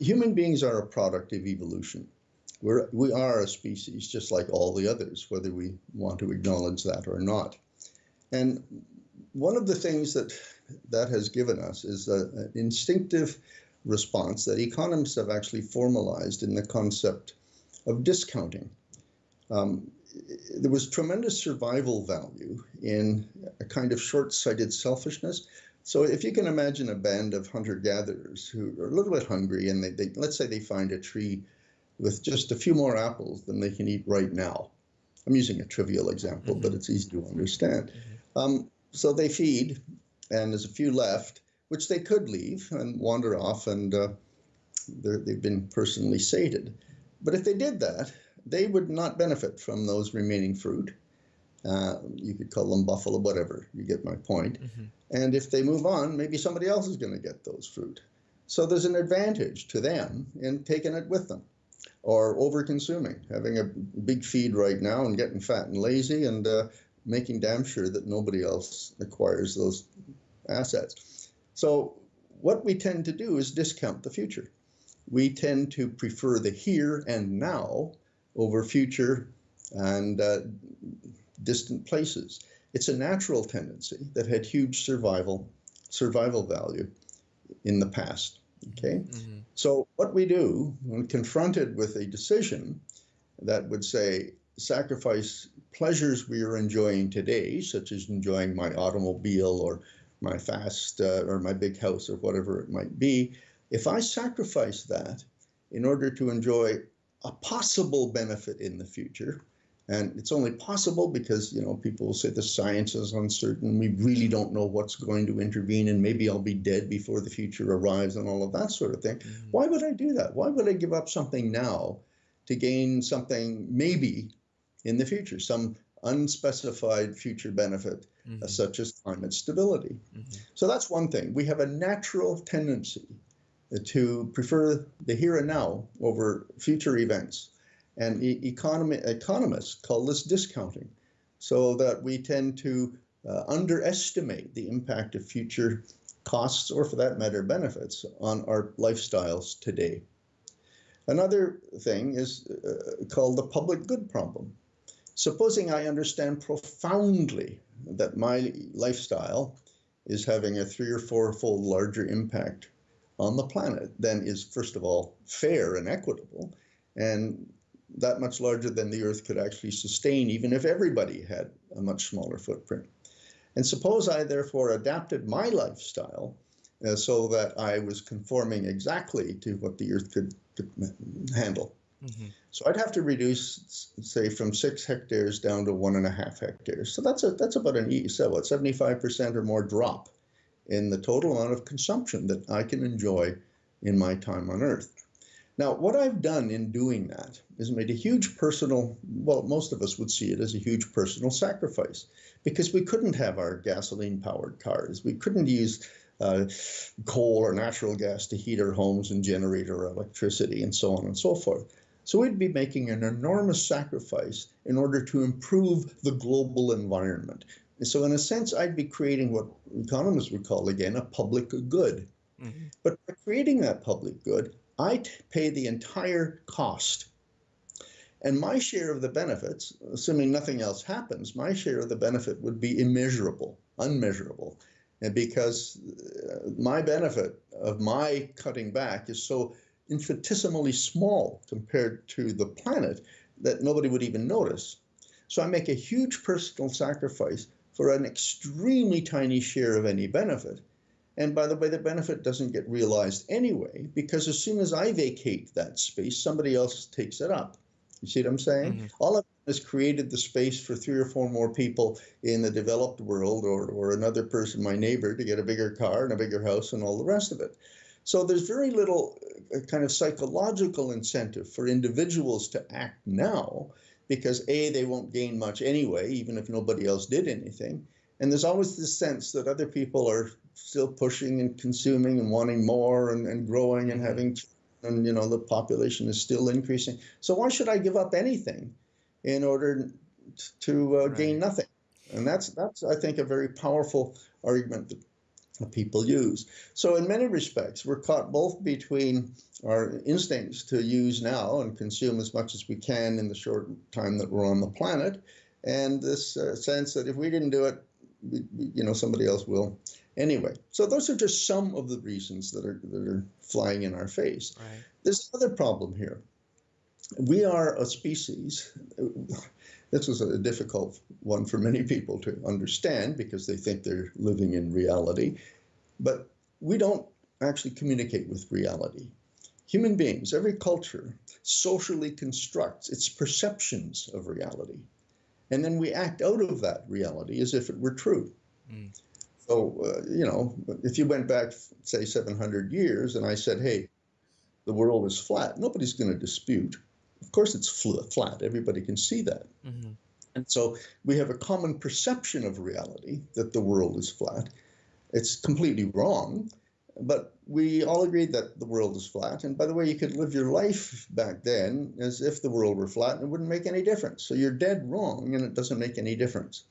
human beings are a product of evolution. We're, we are a species just like all the others, whether we want to acknowledge that or not. And one of the things that that has given us is a, an instinctive response that economists have actually formalized in the concept of discounting. Um, there was tremendous survival value in a kind of short-sighted selfishness. So if you can imagine a band of hunter-gatherers who are a little bit hungry and they, they, let's say they find a tree with just a few more apples than they can eat right now. I'm using a trivial example, mm -hmm. but it's easy to understand. Mm -hmm. um, so they feed, and there's a few left, which they could leave and wander off, and uh, they've been personally sated. But if they did that, they would not benefit from those remaining fruit. Uh, you could call them buffalo, whatever. You get my point. Mm -hmm. And if they move on, maybe somebody else is going to get those fruit. So there's an advantage to them in taking it with them or over consuming, having a big feed right now and getting fat and lazy and uh, making damn sure that nobody else acquires those assets. So what we tend to do is discount the future. We tend to prefer the here and now over future and uh, distant places. It's a natural tendency that had huge survival survival value in the past. Okay, mm -hmm. so what we do when confronted with a decision that would say sacrifice pleasures we are enjoying today, such as enjoying my automobile or my fast uh, or my big house or whatever it might be, if I sacrifice that in order to enjoy a possible benefit in the future, and it's only possible because you know people will say the science is uncertain, we really don't know what's going to intervene, and maybe I'll be dead before the future arrives, and all of that sort of thing. Mm. Why would I do that? Why would I give up something now to gain something maybe in the future, some unspecified future benefit, mm -hmm. uh, such as climate stability. Mm -hmm. So that's one thing. We have a natural tendency to prefer the here and now over future events. And economy, economists call this discounting, so that we tend to uh, underestimate the impact of future costs, or for that matter, benefits on our lifestyles today. Another thing is uh, called the public good problem. Supposing I understand profoundly that my lifestyle is having a three or four fold larger impact on the planet than is, first of all, fair and equitable, and that much larger than the Earth could actually sustain, even if everybody had a much smaller footprint. And suppose I therefore adapted my lifestyle uh, so that I was conforming exactly to what the Earth could, could handle. Mm -hmm. So I'd have to reduce, say, from six hectares down to one and a half hectares. So that's a that's about an so what seventy five percent or more drop in the total amount of consumption that I can enjoy in my time on Earth. Now, what I've done in doing that is made a huge personal, well, most of us would see it as a huge personal sacrifice because we couldn't have our gasoline powered cars. We couldn't use uh, coal or natural gas to heat our homes and generate our electricity and so on and so forth. So we'd be making an enormous sacrifice in order to improve the global environment. And so in a sense, I'd be creating what economists would call, again, a public good. Mm -hmm. But by creating that public good, I pay the entire cost. And my share of the benefits, assuming nothing else happens, my share of the benefit would be immeasurable, unmeasurable. And because uh, my benefit of my cutting back is so infinitesimally small compared to the planet that nobody would even notice. So I make a huge personal sacrifice for an extremely tiny share of any benefit. And by the way, the benefit doesn't get realized anyway, because as soon as I vacate that space, somebody else takes it up. You see what I'm saying? Mm -hmm. All of has created the space for three or four more people in the developed world or, or another person, my neighbor, to get a bigger car and a bigger house and all the rest of it. So there's very little uh, kind of psychological incentive for individuals to act now because A, they won't gain much anyway, even if nobody else did anything. And there's always this sense that other people are still pushing and consuming and wanting more and, and growing and mm-hmm. having, and you know, the population is still increasing. So why should I give up anything in order to uh, right. gain nothing? And that's, that's, I think, a very powerful argument that people use. So, in many respects, we're caught both between our instincts to use now and consume as much as we can in the short time that we're on the planet, and this uh, sense that if we didn't do it, we, you know, somebody else will. Anyway, so those are just some of the reasons that are that are flying in our face. Right. There's another problem here. We are a species. This was a difficult one for many people to understand because they think they're living in reality. But we don't actually communicate with reality. Human beings, every culture, socially constructs its perceptions of reality. And then we act out of that reality as if it were true. Mm. So, uh, you know, if you went back, say, 700 years and I said, hey, the world is flat, nobody's going to dispute. Of course, it's flat. Everybody can see that. Mm-hmm. And so we have a common perception of reality that the world is flat. It's completely wrong, but we all agreed that the world is flat. And by the way, you could live your life back then as if the world were flat and it wouldn't make any difference. So you're dead wrong and it doesn't make any difference.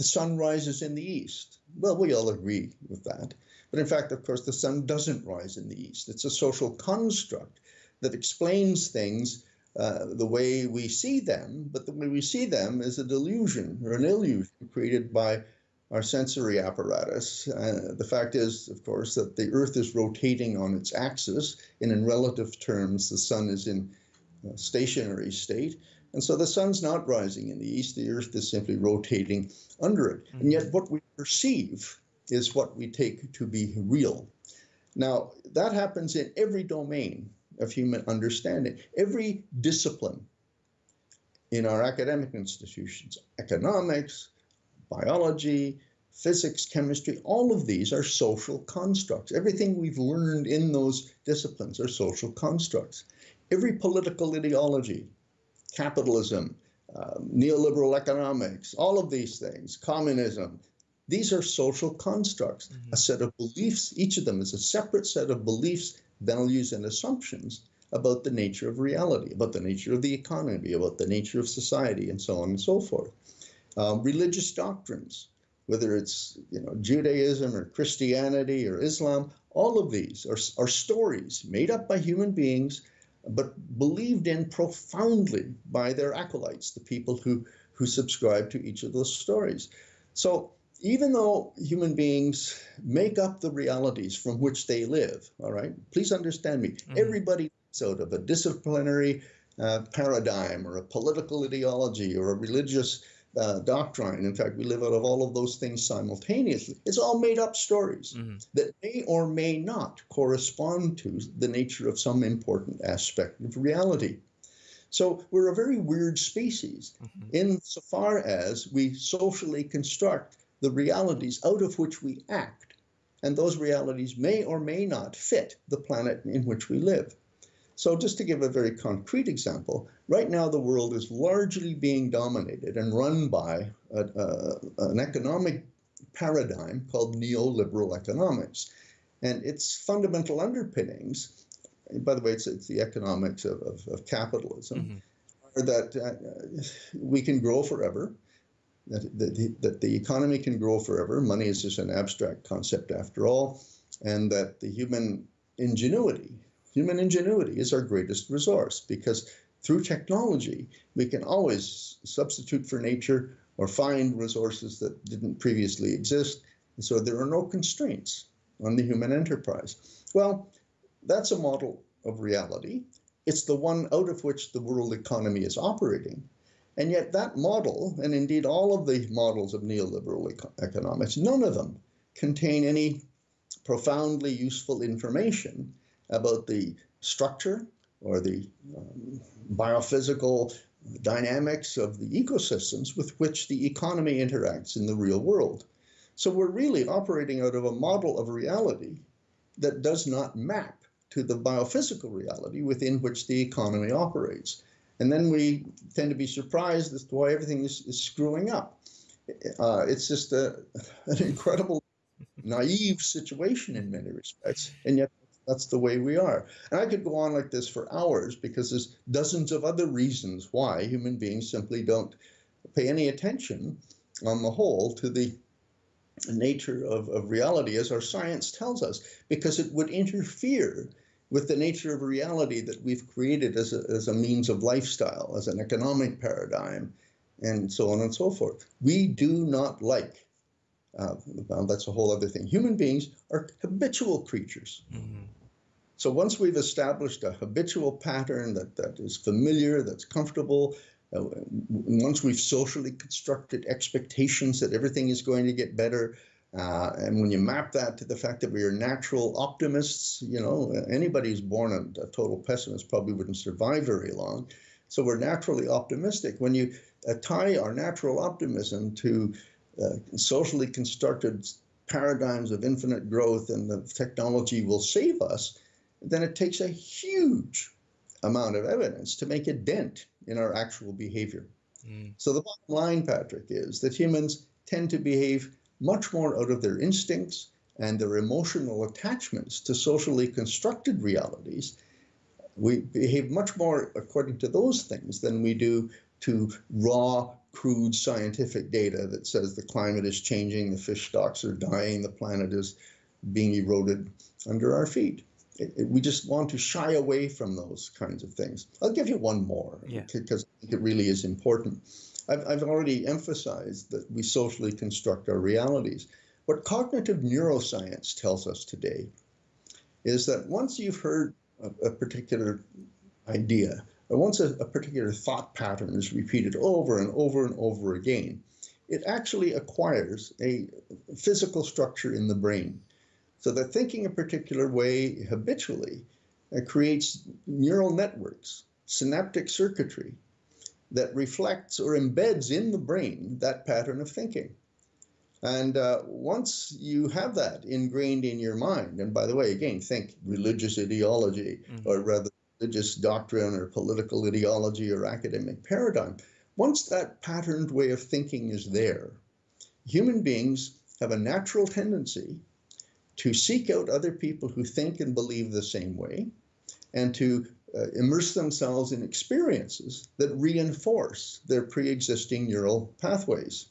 The sun rises in the east. Well, we all agree with that. But in fact, of course, the sun doesn't rise in the east. It's a social construct that explains things uh, the way we see them, but the way we see them is a delusion or an illusion created by our sensory apparatus. Uh, the fact is, of course, that the Earth is rotating on its axis, and in relative terms, the Sun is in a stationary state. And so the sun's not rising in the east, the Earth is simply rotating under it. Mm-hmm. And yet, what we perceive is what we take to be real. Now, that happens in every domain of human understanding, every discipline in our academic institutions, economics, biology, physics, chemistry, all of these are social constructs. Everything we've learned in those disciplines are social constructs. Every political ideology, capitalism, uh, neoliberal economics, all of these things, communism, these are social constructs, mm-hmm. a set of beliefs. Each of them is a separate set of beliefs, values, and assumptions about the nature of reality, about the nature of the economy, about the nature of society, and so on and so forth um, religious doctrines, whether it's you know Judaism or Christianity or Islam, all of these are, are stories made up by human beings, but believed in profoundly by their acolytes, the people who who subscribe to each of those stories. So even though human beings make up the realities from which they live, all right, please understand me. Mm-hmm. Everybody out of a disciplinary uh, paradigm or a political ideology or a religious uh, doctrine. In fact, we live out of all of those things simultaneously. It's all made up stories mm-hmm. that may or may not correspond to the nature of some important aspect of reality. So we're a very weird species mm-hmm. insofar as we socially construct the realities out of which we act. And those realities may or may not fit the planet in which we live. So, just to give a very concrete example, right now the world is largely being dominated and run by a, a, an economic paradigm called neoliberal economics. And its fundamental underpinnings, by the way, it's, it's the economics of, of, of capitalism, mm-hmm. are that uh, we can grow forever, that, that, the, that the economy can grow forever. Money is just an abstract concept after all, and that the human ingenuity Human ingenuity is our greatest resource because through technology, we can always substitute for nature or find resources that didn't previously exist. And so there are no constraints on the human enterprise. Well, that's a model of reality. It's the one out of which the world economy is operating. And yet, that model, and indeed all of the models of neoliberal eco- economics, none of them contain any profoundly useful information about the structure or the um, biophysical dynamics of the ecosystems with which the economy interacts in the real world. So we're really operating out of a model of reality that does not map to the biophysical reality within which the economy operates. And then we tend to be surprised as to why everything is, is screwing up. Uh, it's just a, an incredible, naive situation in many respects, and yet that's the way we are. And I could go on like this for hours because there's dozens of other reasons why human beings simply don't pay any attention on the whole to the nature of, of reality as our science tells us, because it would interfere with the nature of reality that we've created as a, as a means of lifestyle, as an economic paradigm, and so on and so forth. We do not like, uh, well, that's a whole other thing. Human beings are habitual creatures. Mm-hmm. So once we've established a habitual pattern that, that is familiar, that's comfortable, uh, once we've socially constructed expectations that everything is going to get better, uh, and when you map that to the fact that we are natural optimists, you know, anybody who's born a, a, total pessimist probably wouldn't survive very long. So we're naturally optimistic. When you uh, tie our natural optimism to uh, socially constructed paradigms of infinite growth and the technology will save us, then it takes a huge amount of evidence to make a dent in our actual behavior. Mm. So the bottom line, Patrick, is that humans tend to behave much more out of their instincts and their emotional attachments to socially constructed realities. We behave much more according to those things than we do to raw, crude scientific data that says the climate is changing, the fish stocks are dying, the planet is being eroded under our feet. It, it, we just want to shy away from those kinds of things. I'll give you one more because yeah. it really is important. I've, I've already emphasized that we socially construct our realities. What cognitive neuroscience tells us today is that once you've heard a, a particular idea, or once a, a particular thought pattern is repeated over and over and over again, it actually acquires a physical structure in the brain. So that thinking a particular way habitually uh, creates neural networks, synaptic circuitry that reflects or embeds in the brain that pattern of thinking. And uh, once you have that ingrained in your mind, and by the way, again, think religious ideology mm-hmm. or rather religious doctrine or political ideology or academic paradigm, once that patterned way of thinking is there, human beings have a natural tendency to seek out other people who think and believe the same way and to uh, immerse themselves in experiences that reinforce their pre-existing neural pathways.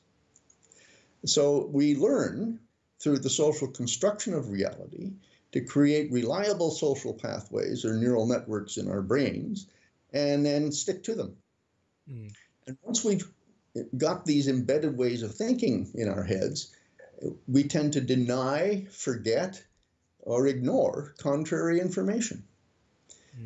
So we learn through the social construction of reality to create reliable social pathways or neural networks in our brains and then stick to them. Mm. And once we've got these embedded ways of thinking in our heads, we tend to deny, forget, or ignore contrary information.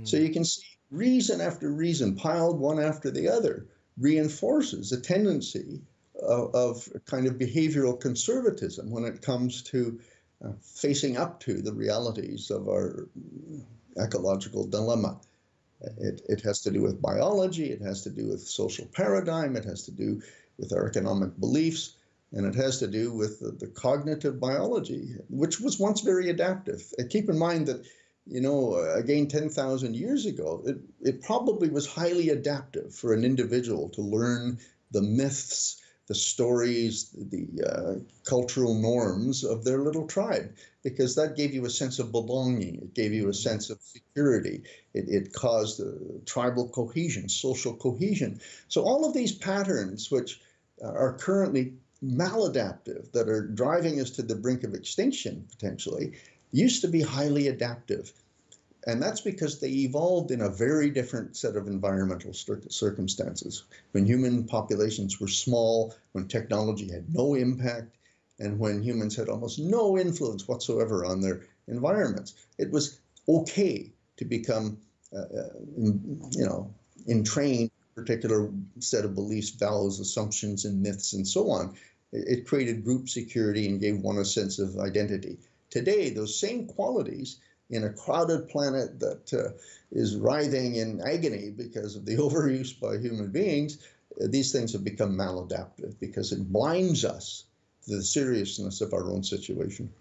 So you can see reason after reason piled one after the other reinforces a tendency of, of kind of behavioral conservatism when it comes to uh, facing up to the realities of our ecological dilemma. It, it has to do with biology, it has to do with social paradigm, it has to do with our economic beliefs, and it has to do with the, the cognitive biology, which was once very adaptive. And keep in mind that you know, again, 10,000 years ago, it, it probably was highly adaptive for an individual to learn the myths, the stories, the uh, cultural norms of their little tribe, because that gave you a sense of belonging. It gave you a sense of security. It, it caused uh, tribal cohesion, social cohesion. So all of these patterns, which are currently maladaptive, that are driving us to the brink of extinction potentially, used to be highly adaptive. And that's because they evolved in a very different set of environmental circumstances. When human populations were small, when technology had no impact, and when humans had almost no influence whatsoever on their environments, it was okay to become, uh, uh you know, entrained particular set of beliefs, values, assumptions, and myths, and so on. It created group security and gave one a sense of identity. Today, those same qualities in a crowded planet that uh, is writhing in agony because of the overuse by human beings, uh, these things have become maladaptive because it blinds us to the seriousness of our own situation.